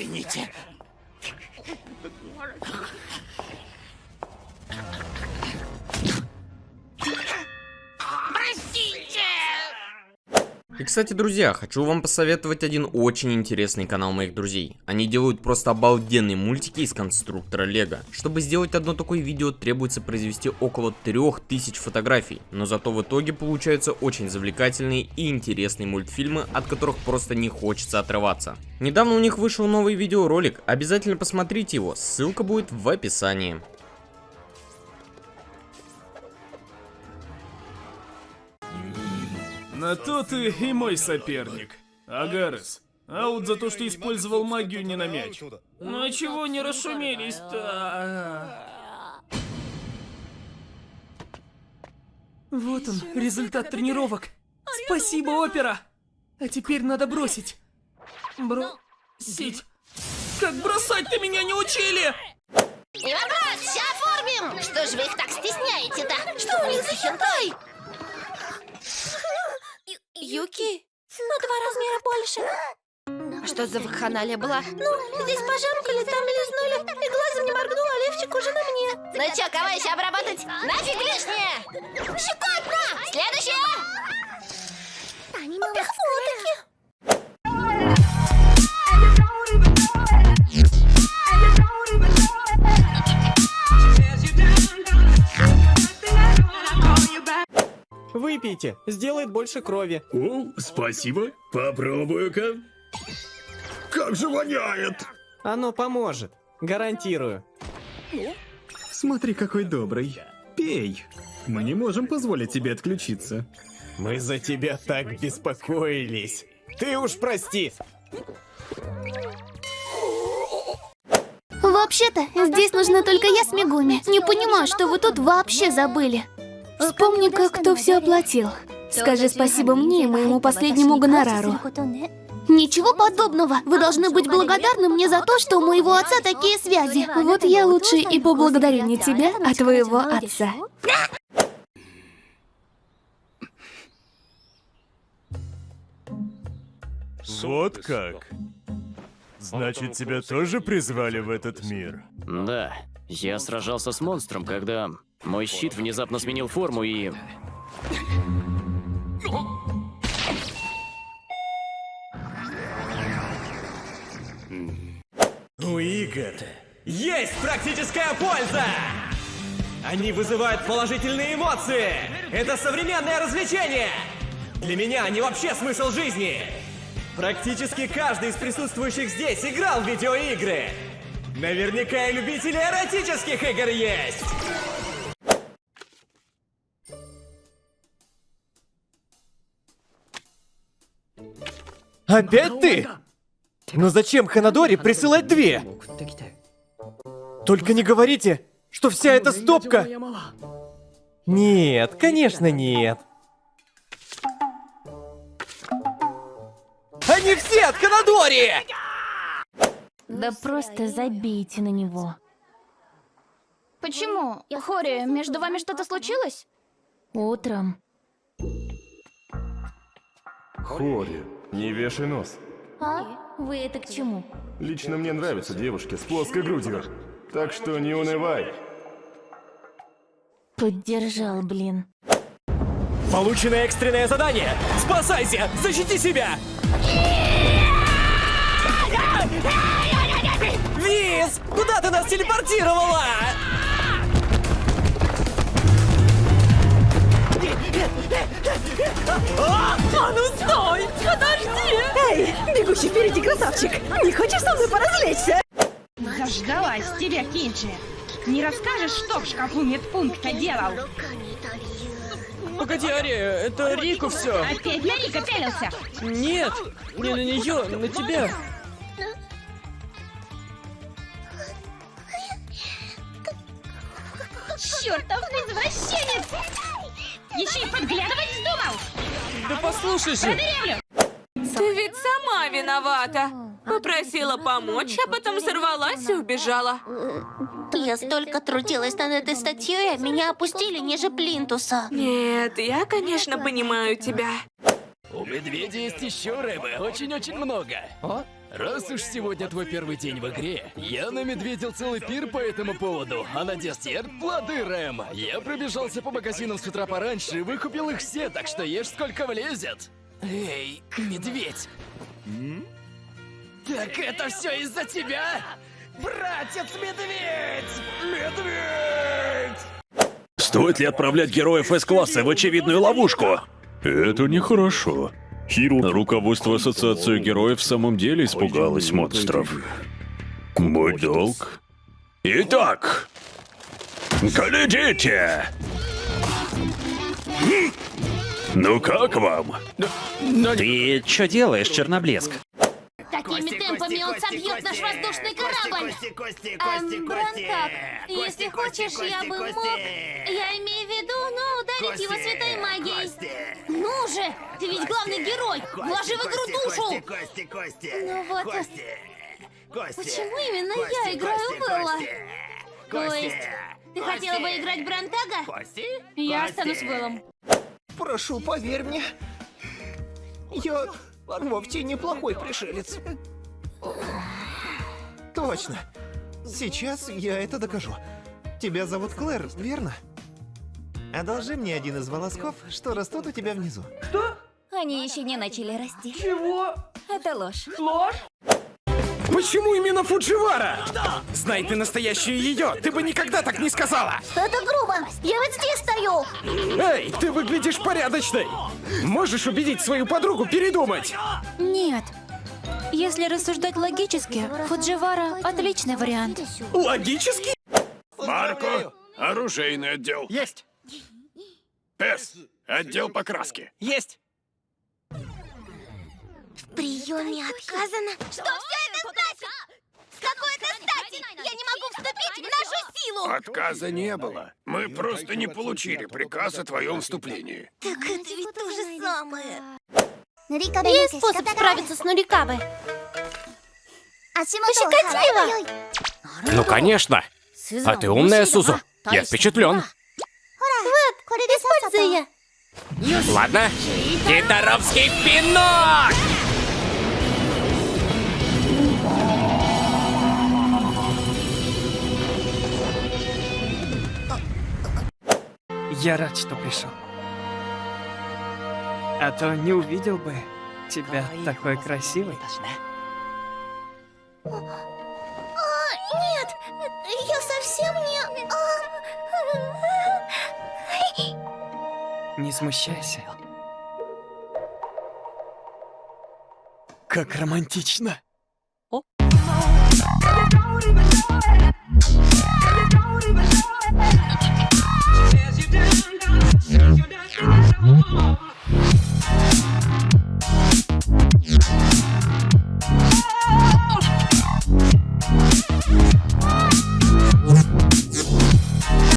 Извините. И, кстати, друзья, хочу вам посоветовать один очень интересный канал моих друзей. Они делают просто обалденные мультики из конструктора Лего. Чтобы сделать одно такое видео, требуется произвести около 3000 фотографий. Но зато в итоге получаются очень завлекательные и интересные мультфильмы, от которых просто не хочется отрываться. Недавно у них вышел новый видеоролик, обязательно посмотрите его, ссылка будет в описании. На то ты и мой соперник. Агарес. Аут за то, что использовал магию не на мяч. Ну а чего не расшумелись-то? Вот он, результат тренировок. Спасибо, опера. А теперь надо бросить. Бросить. Как бросать ты меня не учили? Не вопрос, все оформим! Что ж вы их так стесняете-то? Что у них за хентай? Юки? На два размера больше. Что за вакханалия была? Ну, здесь пожамкали, там лизнули, и глазом не моргнула, а левчик уже на мне. Ну чё, кого еще обработать? Нафиг лишнее! Щекотно! Следующее! Выпейте, сделает больше крови. О, спасибо. Попробую-ка. Как же воняет! Оно поможет, гарантирую. Смотри, какой добрый. Пей. Мы не можем позволить тебе отключиться. Мы за тебя так беспокоились. Ты уж прости. Вообще-то, здесь нужна только я с Мегуми. Не понимаю, что вы тут вообще забыли. Вспомни-ка, кто все оплатил. Скажи спасибо мне и моему последнему гонорару. Ничего подобного. Вы должны быть благодарны мне за то, что у моего отца такие связи. Вот я лучше и поблагодарю не тебя, а твоего отца. Вот как? Значит, тебя тоже призвали в этот мир? Да, я сражался с монстром, когда мой щит внезапно сменил форму и... У игр есть практическая польза! Они вызывают положительные эмоции! Это современное развлечение! Для меня они вообще смысл жизни! Практически каждый из присутствующих здесь играл в видеоигры! Наверняка и любители эротических игр есть! Опять ты? Но зачем Ханадори присылать две? Только не говорите, что вся эта стопка... Нет, конечно нет. Они все от Ханадори! Да просто забейте на него. Почему? Хори, между вами что-то случилось? Утром. Хори, не вешай нос. А? Вы это к чему? Лично мне нравятся девушки с плоской грудью. Так что не унывай. Поддержал, блин. Получено экстренное задание! Спасайся! Защити себя! Виз! Куда ты нас телепортировала? Впереди красавчик! Не хочешь со мной поразвлечься? Заждалась тебя, Кинджи. Не расскажешь, что в шкафу медпункта делал? Погоди, Ари, это Рику все. Опять на Рика пялился? Нет, не на нее, на тебя. Чертов извращенец! Еще и подглядывать вздумал! Да послушай же. Продырявлю! Ты ведь сама виновата. Попросила помочь, а потом сорвалась и убежала. Я столько трудилась над этой статьей, а меня опустили ниже плинтуса. Нет, я, конечно, понимаю тебя. У медведя есть еще рыбы, очень-очень много. О, Раз уж сегодня твой первый день в игре, я намедведил целый пир по этому поводу, а на десерт плоды Рэм. Я пробежался по магазинам с утра пораньше и выкупил их все, так что ешь сколько влезет. Эй, медведь! Так это все из-за тебя? Братец-медведь! Медведь! Стоит ли отправлять героев С-класса в очевидную ловушку? Это нехорошо. Руководство Ассоциации Героев в самом деле испугалось монстров. Мой долг. Итак, глядите! Ну как вам? Ты что делаешь, Черноблеск? Такими темпами он собьет наш воздушный корабль. Эм, если хочешь, я бы мог... Я имею в виду, ну, ударить его святой магией. Ну же, ты ведь главный герой. Вложи в игру душу. Ну вот... Почему именно я играю Белла? То есть, ты хотела бы играть Бронтага? Я останусь Беллом. Прошу, поверь мне. Я вовсе неплохой пришелец. Точно. Сейчас я это докажу. Тебя зовут Клэр, верно? Одолжи мне один из волосков, что растут у тебя внизу. Они еще не начали расти. Чего? Это ложь. Ложь? Почему именно Фудживара? Знай ты настоящую ее, ты бы никогда так не сказала. Это грубо. Я вот здесь стою. Эй, ты выглядишь порядочной. Можешь убедить свою подругу передумать? Нет. Если рассуждать логически, Фудживара — отличный вариант. Логически? Марко, оружейный отдел. Есть. С, отдел покраски. Есть. В приеме отказано? Что все это значит? С какой это стати? Я не могу вступить в нашу силу! Отказа не было. Мы просто не получили приказ о твоем вступлении. Так это ведь то же самое. Есть способ справиться с Нурикабе. Пощекоти его. Ну, конечно. А ты умная, Сузу. Я впечатлен. Вот, используй ее. Ладно. Китаровский пинок! Я рад, что пришел. А то не увидел бы тебя такой красивой. А, нет, я совсем не... а. Не смущайся. Как романтично.